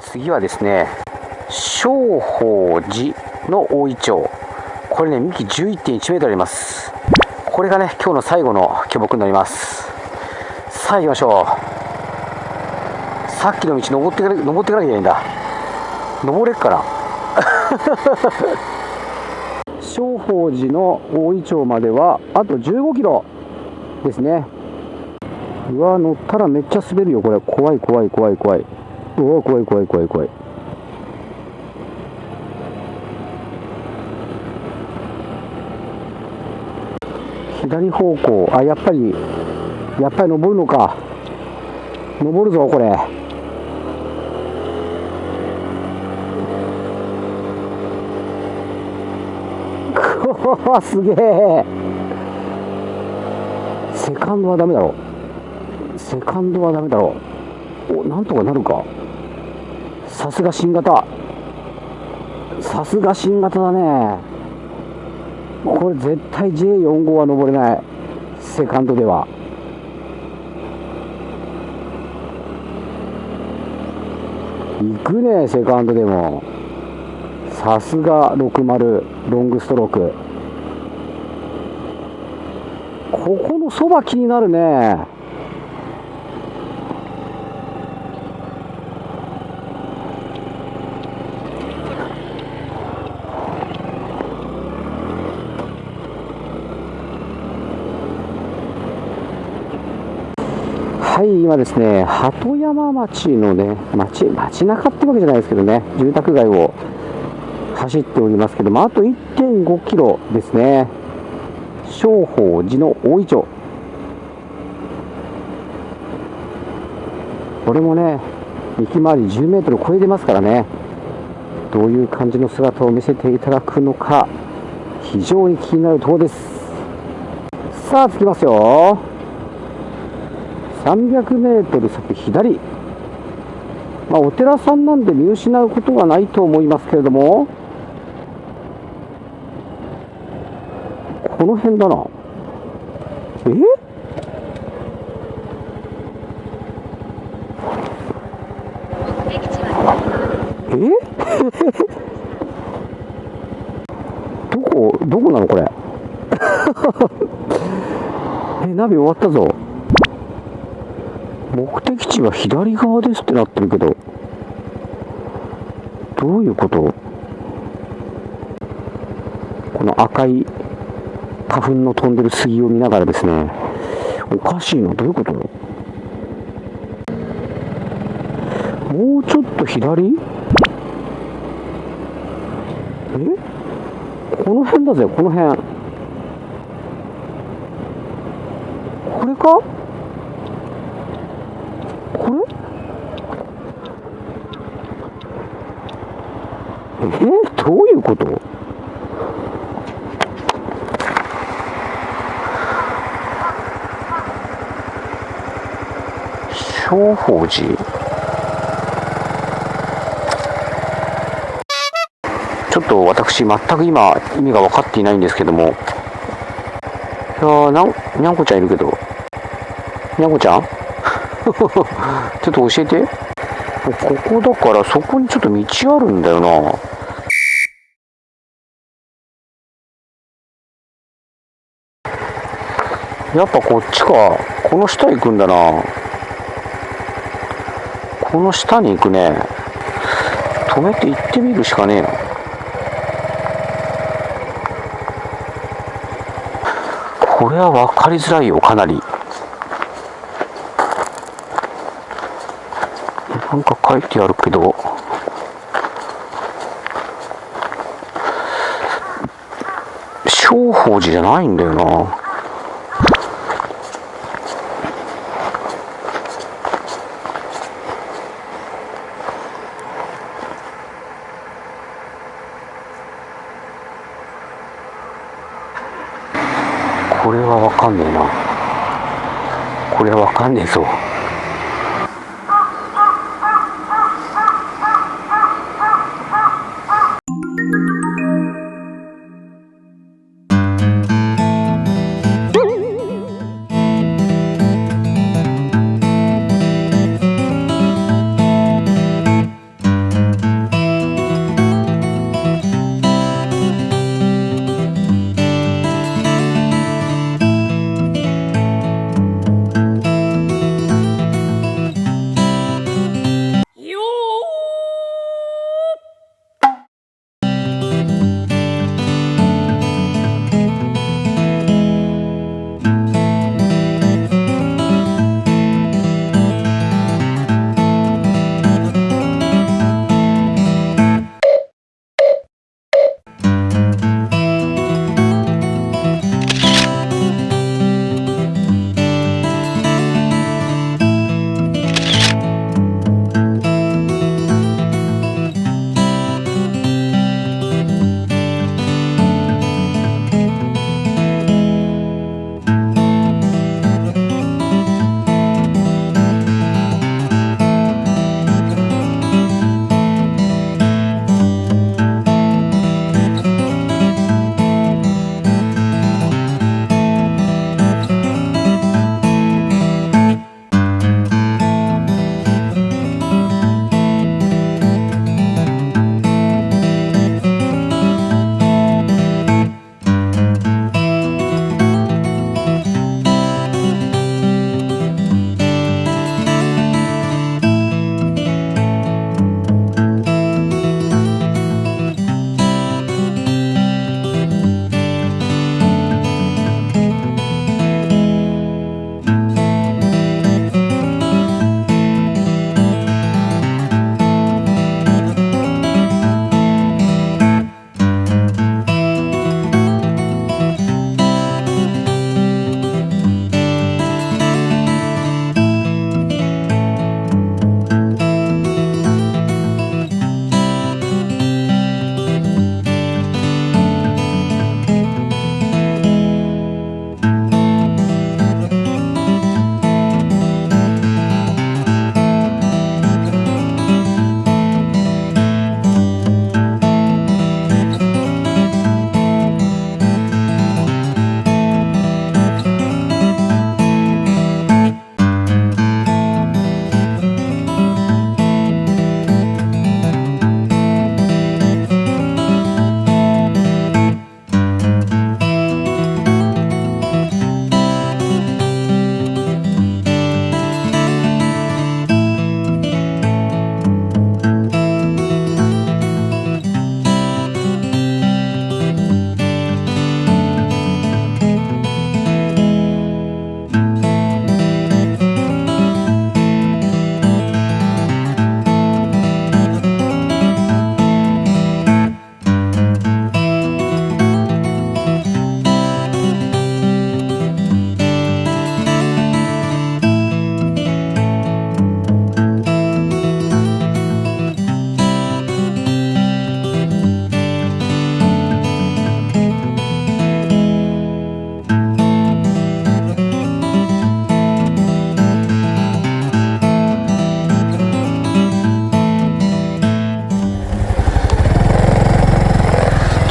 次はですね正法寺の大イチョウこれね幹11.1メートルあります。これがね今日の最後の巨木になります。さあ行きましょう。さっきの道登ってか登っていかなきゃいけないんだ。登れっかな。正法寺の大イチョウまではあと15キロですね。うわ乗ったらめっちゃ滑るよこれ。怖い怖い怖い怖い。うわ怖い怖い怖い怖い。左方向。あやっぱりやっぱり登るのか。登るぞこれ。すげえ。セカンドはダメだろセカンドはダメだろおなんとかなるか。さすが新型。さすが新型だね。これ絶対 J45 は登れない。セカンドでは。行くねセカンドでも。さすが60ロングストローク。ここのそば気になるね。は、ですね、鳩山町のね、町、町中ってわけじゃないですけどね、住宅街を走っておりますけども、あと1.5キロですね、正法寺の大井町。これもね、幹回り10メートル超えてますからね、どういう感じの姿を見せていただくのか、非常に気になるところです。さあ、着きますよ。300メートル先左、まあ、お寺さんなんで見失うことはないと思いますけれども、この辺だな。え？え？どこ、どこなのこれ？え、ナビ終わったぞ。目的地は左側ですってなってるけど、どういうこと？この赤い花粉の飛んでる杉を見ながらですね、おかしいのどういうこと？もうちょっと左？え？この辺だぜ、この辺。これかえどういうこと？正法寺。ちょっと私全く今意味が分かっていないんですけども。いやーなんにゃんこちゃんいるけど。にゃんこちゃん？ちょっと教えて。ここだからそこにちょっと道あるんだよな。やっぱこっちか。この下行くんだな。この下に行くね。止めて行ってみるしかねえなこれは分かりづらいよかなり。なんか書いてあるけど。正法寺じゃないんだよなこれはわかんねえな。これはわかんねえぞ。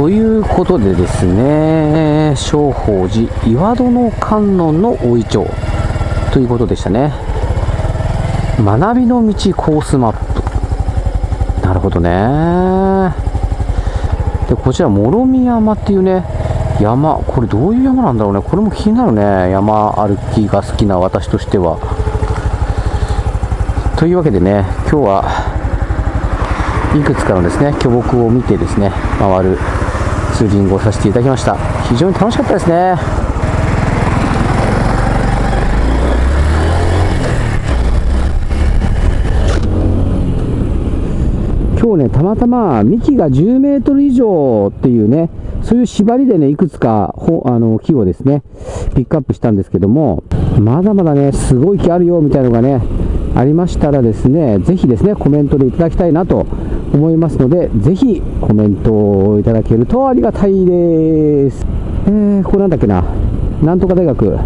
ということでですね、正法寺岩殿観音の大イチョウということでしたね。学びの道コースマップ。なるほどね。で、こちら、諸見山っていうね、山、これどういう山なんだろうね。これも気になるね。山歩きが好きな私としては。というわけでね、今日はいくつかのですね、巨木を見てですね、回るツーリングをさせていただきました。非常に楽しかったですね。今日ねたまたま幹が10メートル以上っていうねそういう縛りでねいくつかほあの木をですねピックアップしたんですけどもまだまだねすごい木あるよみたいなのがねありましたらですねぜひですねコメントでいただきたいなと思いますので、ぜひコメントをいただけるとありがたいです。えー、ここなんだっけな。なんとか大学。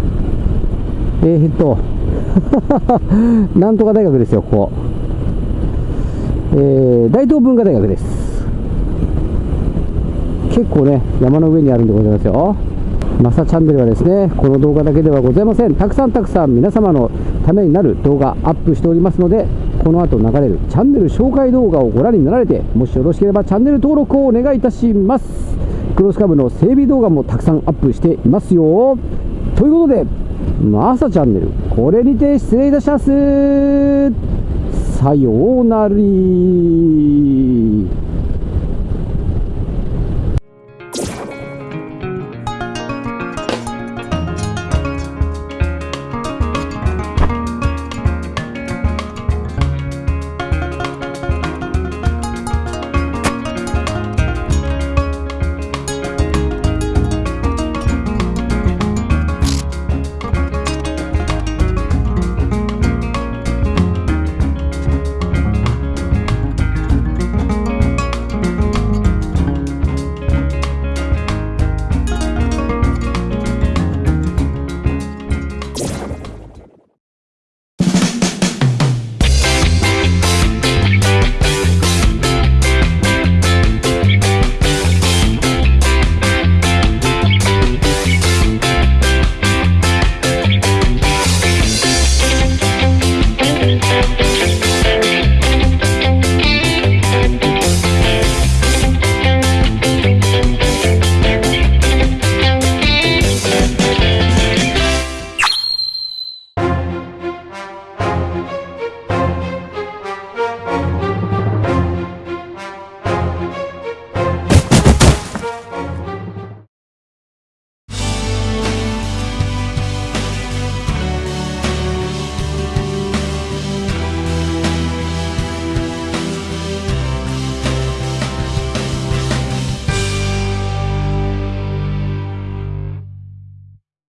えー、っと、なんとか大学ですよ、ここ。えー、大東文化大学です。結構ね、山の上にあるんでございますよ。マサチャンネルはですね、この動画だけではございません。たくさんたくさん皆様のためになる動画アップしておりますので、この後流れるチャンネル紹介動画をご覧になられてもしよろしければチャンネル登録をお願いいたします。クロスカブの整備動画もたくさんアップしていますよ。ということでマサチャンネルこれにて失礼いたします。さようなら。